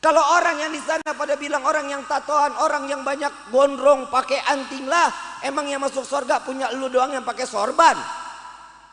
Kalau orang yang di sana pada bilang orang yang tatoan, orang yang banyak gondrong, pakai anting lah, emang yang masuk surga punya lu doang yang pakai sorban.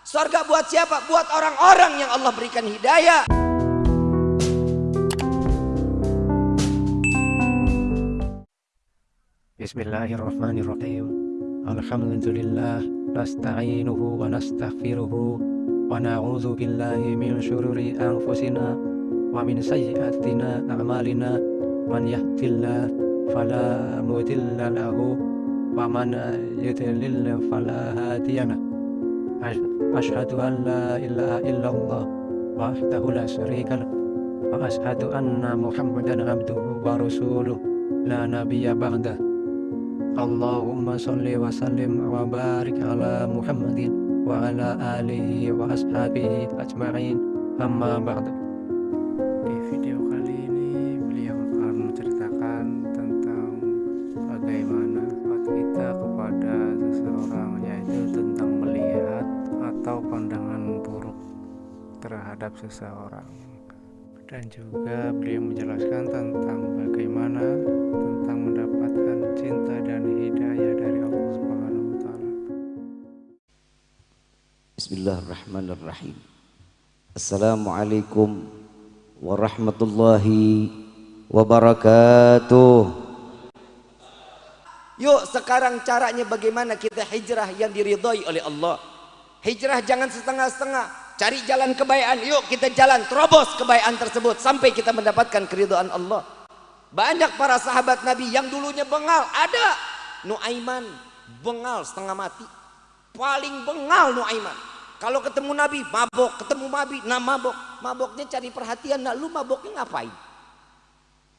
Surga buat siapa? Buat orang-orang yang Allah berikan hidayah. Bismillahirrahmanirrahim. Alhamdulillah nasta'inuhu wa nastaghfiruhu wa na'udzu billahi min syururi anfusina ومن سيئاتنا أعمالنا من يهد الله فلا مضل له ومن يضلل فلا هادي له. أشهد أن لا إله إلا الله وحده لا شريك له وأشهد أن محمدا عبده ورسوله لا نبي بعده. اللهم صل وسلم وبارك على محمد وعلى آله وأصحابه أجمعين. أما بعد. Terhadap seseorang dan juga beliau menjelaskan tentang bagaimana tentang mendapatkan cinta dan hidayah dari Allah Subhanahu wa taala. Bismillahirrahmanirrahim. Assalamualaikum warahmatullahi wabarakatuh. Yuk sekarang caranya bagaimana kita hijrah yang diridhoi oleh Allah. Hijrah jangan setengah-setengah. Cari jalan kebaikan. Yuk kita jalan terobos kebaikan tersebut sampai kita mendapatkan keridhaan Allah. Banyak para sahabat Nabi yang dulunya bengal. Ada Nuaiman bengal setengah mati. Paling bengal Nuaiman. Kalau ketemu Nabi mabok, ketemu Nabi nah mabok. Maboknya cari perhatian, nah lu maboknya ngapain?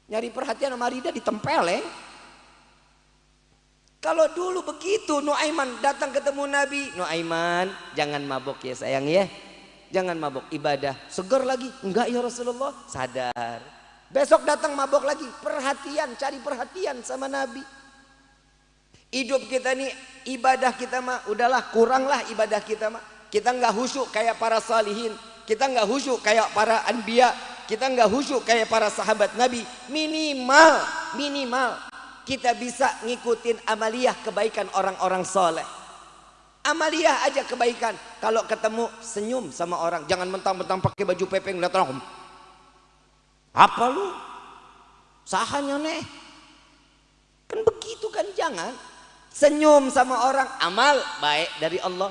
Nyari perhatian sama Rida ditempel ya. Kalau dulu begitu Nuaiman datang ketemu Nabi, Nuaiman jangan mabok ya sayang ya. Jangan mabok ibadah. Seger lagi? Enggak ya Rasulullah. Sadar. Besok datang mabok lagi. Perhatian, cari perhatian sama Nabi. Hidup kita ini ibadah kita mah udahlah kuranglah ibadah kita mah. Kita nggak khusyuk kayak para salihin. Kita nggak khusyuk kayak para anbiya. Kita nggak khusyuk kayak para sahabat Nabi. Minimal, minimal kita bisa ngikutin amaliyah kebaikan orang-orang soleh. Amaliyah aja kebaikan. Kalau ketemu senyum sama orang, jangan mentang-mentang pakai baju pepeng lihat orang. Apa lu? Sahanya nih. Kan begitu kan jangan. Senyum sama orang, amal baik dari Allah.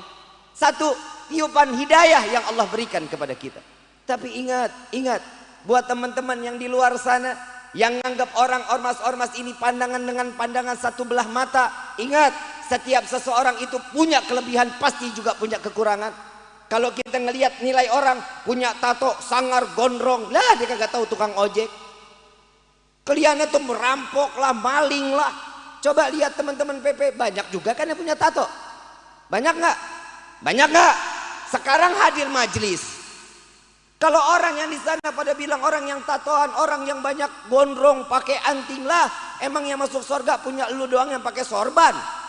Satu, tiupan hidayah yang Allah berikan kepada kita. Tapi ingat, ingat, buat teman-teman yang di luar sana yang menganggap orang ormas-ormas ini pandangan dengan pandangan satu belah mata, ingat, setiap seseorang itu punya kelebihan, pasti juga punya kekurangan. Kalau kita ngelihat nilai orang punya tato sangar gondrong, lah dia kagak tahu tukang ojek. Kelihatannya tuh merampok lah, maling lah. Coba lihat teman-teman PP banyak juga kan yang punya tato. Banyak nggak? Banyak nggak? Sekarang hadir majelis. Kalau orang yang di sana pada bilang orang yang tatoan, orang yang banyak gondrong, pakai anting lah, emang yang masuk surga punya lu doang yang pakai sorban.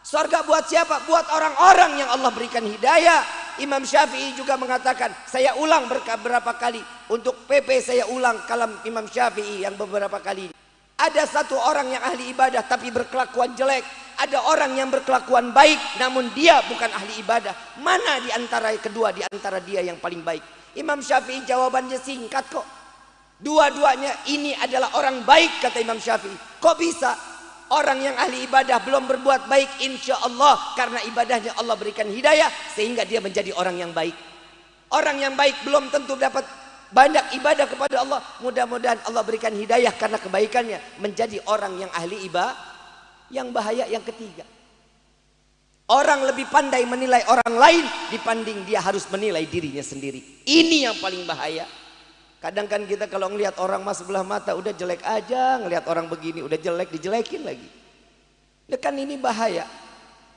Surga buat siapa? Buat orang-orang yang Allah berikan hidayah. Imam Syafi'i juga mengatakan, saya ulang beberapa kali untuk PP saya ulang kalam Imam Syafi'i yang beberapa kali. Ada satu orang yang ahli ibadah tapi berkelakuan jelek. Ada orang yang berkelakuan baik namun dia bukan ahli ibadah. Mana di antara kedua di antara dia yang paling baik? Imam Syafi'i jawabannya singkat kok. Dua-duanya ini adalah orang baik kata Imam Syafi'i. Kok bisa? Orang yang ahli ibadah belum berbuat baik insya Allah karena ibadahnya Allah berikan hidayah sehingga dia menjadi orang yang baik. Orang yang baik belum tentu dapat banyak ibadah kepada Allah. Mudah-mudahan Allah berikan hidayah karena kebaikannya menjadi orang yang ahli ibadah. Yang bahaya yang ketiga. Orang lebih pandai menilai orang lain dibanding dia harus menilai dirinya sendiri. Ini yang paling bahaya. Kadang kan kita kalau ngelihat orang mas sebelah mata udah jelek aja, ngelihat orang begini udah jelek dijelekin lagi. Ya kan ini bahaya.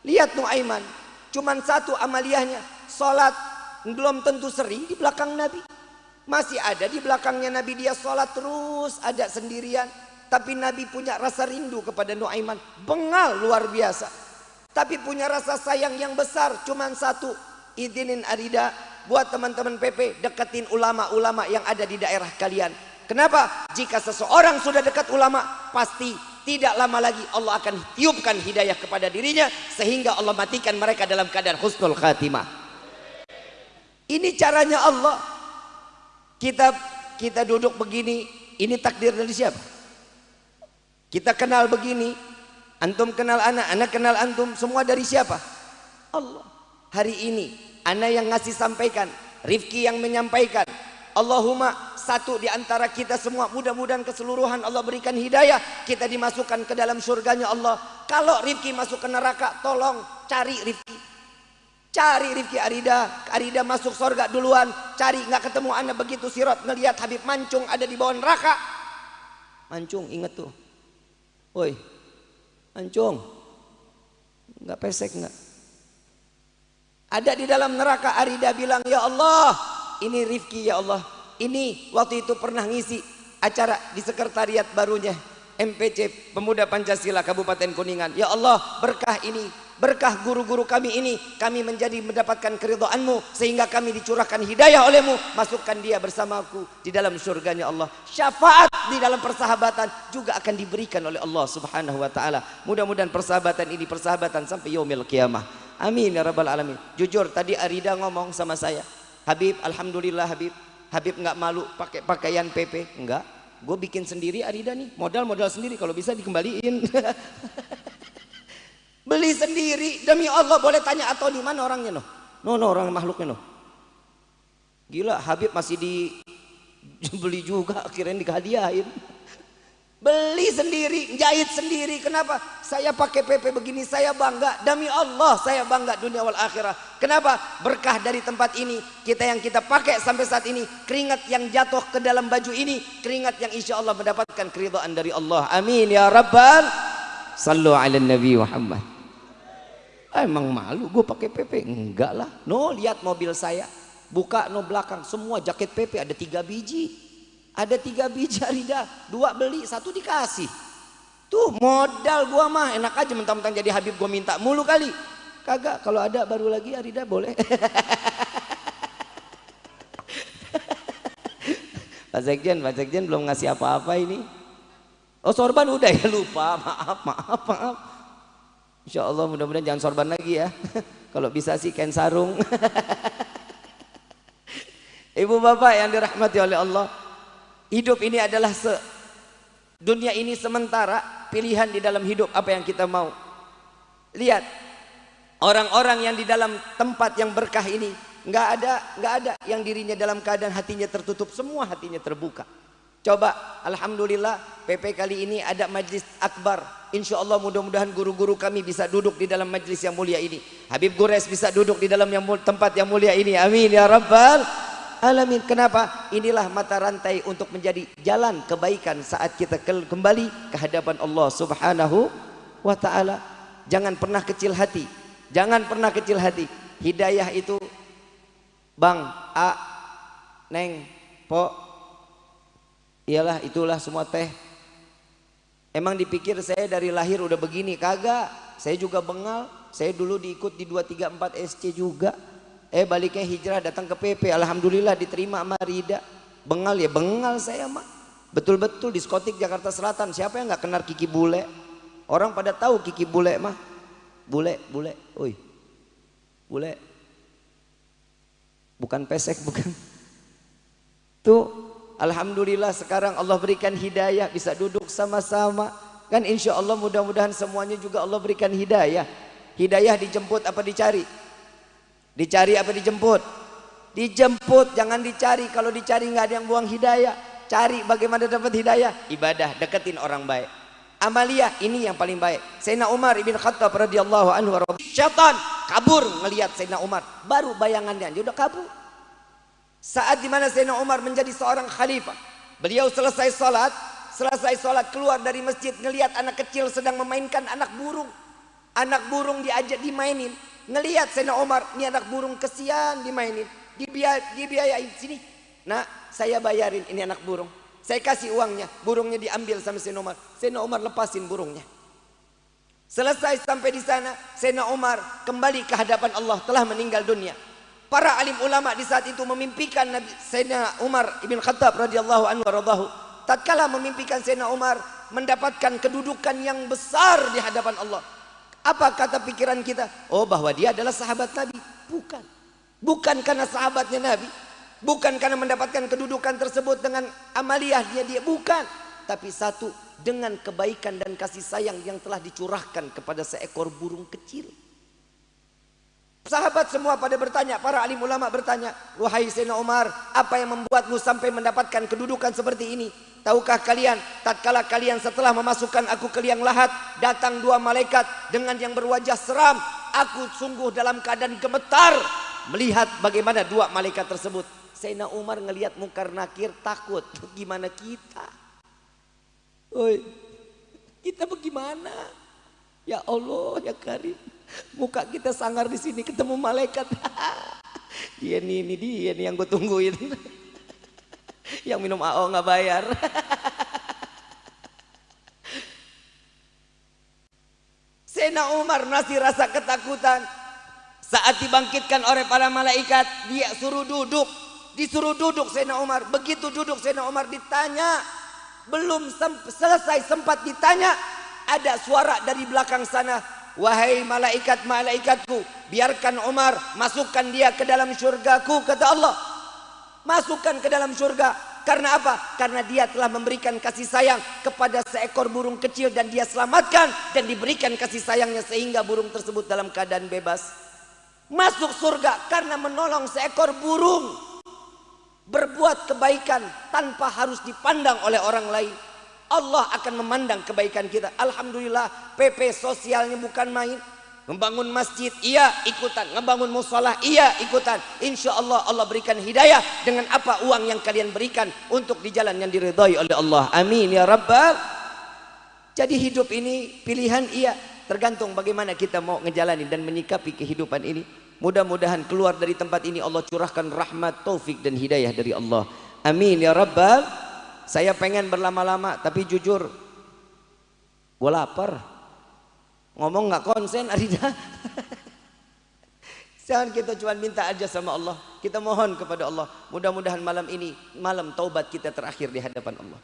Lihat Nuaiman, cuman satu amaliyahnya, sholat belum tentu sering di belakang Nabi. Masih ada di belakangnya Nabi dia sholat terus ada sendirian. Tapi Nabi punya rasa rindu kepada Nuaiman, bengal luar biasa. Tapi punya rasa sayang yang besar, cuman satu, izinin Arida buat teman-teman PP deketin ulama-ulama yang ada di daerah kalian Kenapa? Jika seseorang sudah dekat ulama, pasti tidak lama lagi Allah akan tiupkan hidayah kepada dirinya sehingga Allah matikan mereka dalam keadaan husnul khatimah. Ini caranya Allah. Kita kita duduk begini, ini takdir dari siapa? Kita kenal begini, antum kenal anak, anak kenal antum, semua dari siapa? Allah. Hari ini, anak yang ngasih sampaikan, Rifki yang menyampaikan, Allahumma satu di antara kita semua mudah-mudahan keseluruhan Allah berikan hidayah kita dimasukkan ke dalam surganya Allah. Kalau Rifki masuk ke neraka tolong cari Rifki. Cari Rifki Arida Arida masuk surga duluan. Cari nggak ketemu anda begitu sirot ngelihat Habib Mancung ada di bawah neraka. Mancung inget tuh. Woi Mancung nggak pesek nggak ada di dalam neraka Arida bilang ya Allah ini Rifki ya Allah. Ini waktu itu pernah ngisi acara di sekretariat barunya MPC Pemuda Pancasila Kabupaten Kuningan. Ya Allah berkah ini berkah guru-guru kami ini kami menjadi mendapatkan keridhaanmu sehingga kami dicurahkan hidayah olehmu. Masukkan dia bersamaku di dalam surganya Allah. Syafaat di dalam persahabatan juga akan diberikan oleh Allah subhanahu wa ta'ala. Mudah-mudahan persahabatan ini persahabatan sampai yaumil kiamah amin ya rabbal alamin jujur tadi Arida ngomong sama saya Habib, alhamdulillah Habib. Habib nggak malu pakai pakaian PP, enggak. Gue bikin sendiri Arida nih, modal-modal sendiri kalau bisa dikembaliin. Beli sendiri demi Allah boleh tanya atau di mana orangnya noh? No, no orang makhluknya noh. Gila Habib masih di beli juga akhirnya dikahadiahin beli sendiri, jahit sendiri. Kenapa? Saya pakai PP begini, saya bangga. Demi Allah, saya bangga dunia wal akhirah. Kenapa? Berkah dari tempat ini, kita yang kita pakai sampai saat ini, keringat yang jatuh ke dalam baju ini, keringat yang insya Allah mendapatkan keridhaan dari Allah. Amin ya Rabbal. Sallu ala Nabi Muhammad. Ah, emang malu gue pakai PP? Enggak lah. No, lihat mobil saya. Buka no belakang, semua jaket PP ada tiga biji ada tiga biji Arida, dua beli, satu dikasih. Tuh modal gua mah enak aja mentang-mentang jadi Habib gua minta mulu kali. Kagak, kalau ada baru lagi Arida boleh. Pak Sekjen, Pak Sekjen belum ngasih apa-apa ini. Oh sorban udah ya lupa, maaf, maaf, maaf. Insya Allah mudah-mudahan jangan sorban lagi ya. Kalau bisa sih kain sarung. Ibu bapak yang dirahmati oleh Allah. Hidup ini adalah se dunia ini sementara, pilihan di dalam hidup apa yang kita mau. Lihat orang-orang yang di dalam tempat yang berkah ini nggak ada nggak ada yang dirinya dalam keadaan hatinya tertutup, semua hatinya terbuka. Coba, alhamdulillah PP kali ini ada majlis akbar. Insya Allah mudah-mudahan guru-guru kami bisa duduk di dalam majlis yang mulia ini. Habib Gures bisa duduk di dalam yang tempat yang mulia ini. Amin ya rabbal alamin. Kenapa? Inilah mata rantai untuk menjadi jalan kebaikan saat kita kembali ke hadapan Allah Subhanahu wa taala. Jangan pernah kecil hati. Jangan pernah kecil hati. Hidayah itu Bang, A, Neng, Po, iyalah itulah semua teh. Emang dipikir saya dari lahir udah begini? Kagak. Saya juga bengal. Saya dulu diikut di 234 SC juga. Eh baliknya hijrah datang ke PP. Alhamdulillah diterima sama Rida. Bengal ya bengal saya mah. Betul-betul diskotik Jakarta Selatan. Siapa yang nggak kenal Kiki Bule? Orang pada tahu Kiki Bule mah. Bule, bule. Oi. Bule. Bukan pesek, bukan. Tuh, Alhamdulillah sekarang Allah berikan hidayah. Bisa duduk sama-sama. Kan insya Allah mudah-mudahan semuanya juga Allah berikan hidayah. Hidayah dijemput apa dicari? Dicari apa dijemput? Dijemput, jangan dicari. Kalau dicari nggak ada yang buang hidayah. Cari bagaimana dapat hidayah? Ibadah, deketin orang baik. Amalia ini yang paling baik. Sayyidina Umar ibn Khattab radhiyallahu anhu Syaitan kabur ngelihat Sayyidina Umar. Baru bayangannya dia udah kabur. Saat di mana Sayyidina Umar menjadi seorang khalifah. Beliau selesai salat, selesai salat keluar dari masjid ngelihat anak kecil sedang memainkan anak burung. Anak burung diajak dimainin. Ngelihat Sayyidina Umar, ini anak burung kesian dimainin. Dibiay dibiayain sini. Nah, saya bayarin ini anak burung. Saya kasih uangnya, burungnya diambil sama Sayyidina Umar. Sayyidina Umar lepasin burungnya. Selesai sampai di sana, Sayyidina Umar kembali ke hadapan Allah telah meninggal dunia. Para alim ulama di saat itu memimpikan Nabi Sayyidina Umar ibn Khattab radhiyallahu anhu radhahu tatkala memimpikan Sayyidina Umar mendapatkan kedudukan yang besar di hadapan Allah. Apa kata pikiran kita? Oh bahwa dia adalah sahabat Nabi. Bukan. Bukan karena sahabatnya Nabi. Bukan karena mendapatkan kedudukan tersebut dengan amaliyahnya dia. Bukan. Tapi satu dengan kebaikan dan kasih sayang yang telah dicurahkan kepada seekor burung kecil. Sahabat semua pada bertanya, para alim ulama bertanya, Wahai Sayyidina Umar, apa yang membuatmu sampai mendapatkan kedudukan seperti ini? Tahukah kalian, tatkala kalian setelah memasukkan aku ke liang lahat, datang dua malaikat dengan yang berwajah seram. Aku sungguh dalam keadaan gemetar melihat bagaimana dua malaikat tersebut. Sayyidina Umar ngelihat mungkar nakir takut. Gimana kita? Oi, kita bagaimana? Ya Allah, ya Karim. Muka kita sangar di sini ketemu malaikat. dia nih, ini dia nih yang gue tungguin. yang minum AO nggak bayar. Sena Umar masih rasa ketakutan. Saat dibangkitkan oleh para malaikat, dia suruh duduk. Disuruh duduk Sena Umar. Begitu duduk Sena Umar ditanya. Belum selesai sempat ditanya. Ada suara dari belakang sana Wahai malaikat-malaikatku, biarkan Umar masukkan dia ke dalam syurgaku, kata Allah. Masukkan ke dalam syurga. Karena apa? Karena dia telah memberikan kasih sayang kepada seekor burung kecil dan dia selamatkan dan diberikan kasih sayangnya sehingga burung tersebut dalam keadaan bebas. Masuk surga karena menolong seekor burung. Berbuat kebaikan tanpa harus dipandang oleh orang lain. Allah akan memandang kebaikan kita. Alhamdulillah PP sosialnya bukan main. Membangun masjid, iya ikutan. Ngebangun musola, iya ikutan. Insya Allah Allah berikan hidayah dengan apa uang yang kalian berikan untuk di jalan yang diridhai oleh Allah. Amin ya Rabbal. Jadi hidup ini pilihan iya. Tergantung bagaimana kita mau ngejalanin dan menyikapi kehidupan ini. Mudah-mudahan keluar dari tempat ini Allah curahkan rahmat, taufik dan hidayah dari Allah. Amin ya Rabbal. Saya pengen berlama-lama tapi jujur gue lapar. Ngomong nggak konsen Arida. Jangan kita cuma minta aja sama Allah. Kita mohon kepada Allah. Mudah-mudahan malam ini malam taubat kita terakhir di hadapan Allah.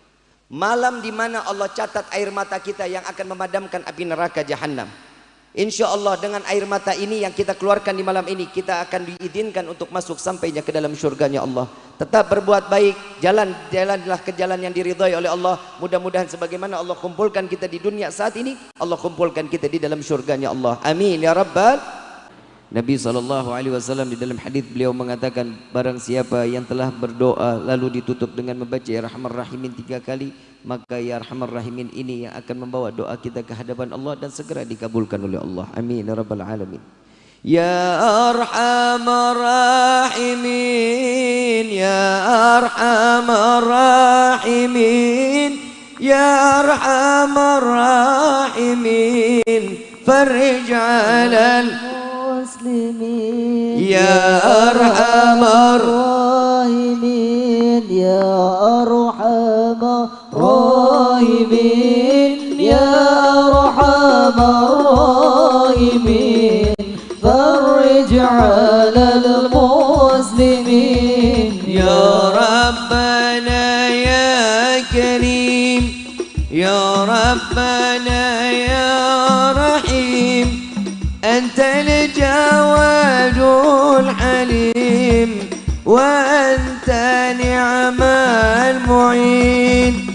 Malam di mana Allah catat air mata kita yang akan memadamkan api neraka jahanam. Insya Allah dengan air mata ini yang kita keluarkan di malam ini kita akan diizinkan untuk masuk sampainya ke dalam surganya Allah. Tetap berbuat baik, jalan jalanlah ke jalan yang diridhai oleh Allah. Mudah-mudahan sebagaimana Allah kumpulkan kita di dunia saat ini, Allah kumpulkan kita di dalam surganya Allah. Amin ya rabbal Nabi SAW di dalam hadis beliau mengatakan barang siapa yang telah berdoa lalu ditutup dengan membaca ya rahimin tiga kali maka ya arhamar rahimin ini yang akan membawa doa kita ke hadapan Allah dan segera dikabulkan oleh Allah amin ya rabbal alamin ya arhamar rahimin ya arhamar rahimin ya arhamar rahimin farij alal Ya يا Rahimin, Ya يا Rahimin. أرحم يا أرحم الراحمين فرج على المسلمين. يا ربنا يا كريم يا ربنا يا رحيم أنت الجواد الحليم وأنت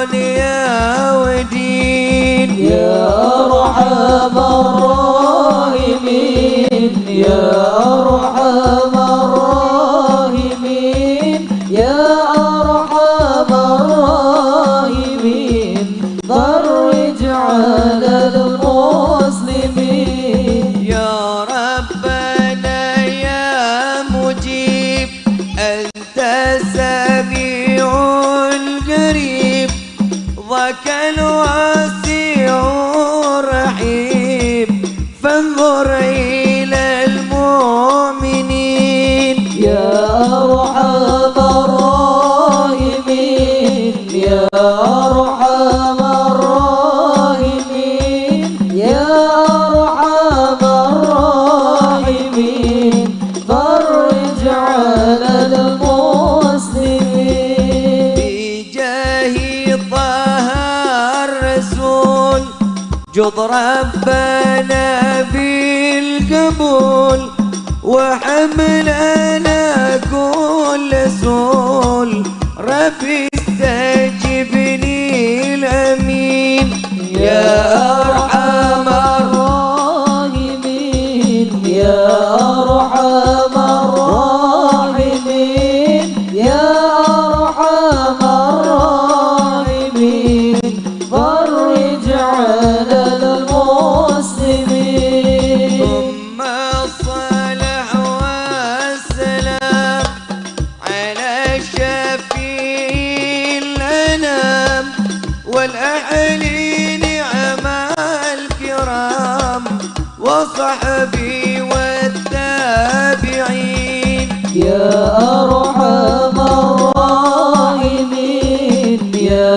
دنيا ودين فانظر إلى المؤمنين. يا أرحم الراحمين. يا أرحم الراحمين. يا أرحم الراحمين. فرج على المسلمين. بجاه طه الرسول جد ربنا وحملنا كل سول رفي استجبني الأمين. يا أرحم والأهل نعم الكرام وصحبي والتابعين. يا أرحم الراحمين يا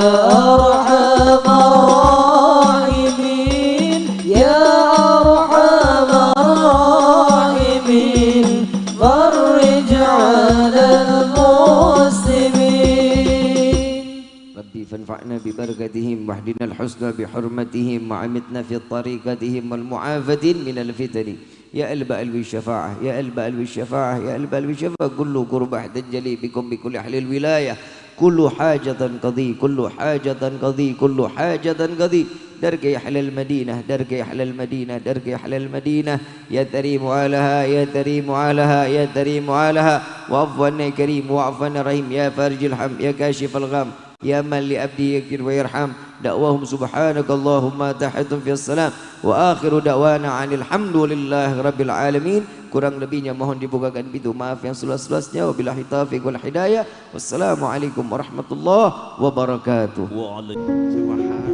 أرحم فانفعنا ببركتهم واهدنا الحسنى بحرمتهم وعمتنا في طريقتهم والمعافدين من الفتن. يا قلب قلب الشفاعة يا قلب قلب الشفاعة يا قلب قلب الشفاعة. كل قرب تنجلي بكم بكل أهل الولاية. كل حاجة قضي كل حاجة قضي كل حاجة قضي. درك أهل المدينة درك أهل المدينة درك أهل المدينة. يا تريم علىها يا تريم علىها يا تريم علىها وعفو عنا يا كريم وعفو عنا رحيم. يا فارج الهم يا كاشف الغم. يا من لأبدي يكفر ويرحم دعواهم سبحانك اللهم تحيتهم في السلام وآخر دعوانا عن الحمد لله رب العالمين kurang lebihnya mohon dibukakan pintu maaf yang seluas-luasnya wabillahi taufiq wal hidayah wassalamualaikum warahmatullahi wabarakatuh Waalaikumsalam.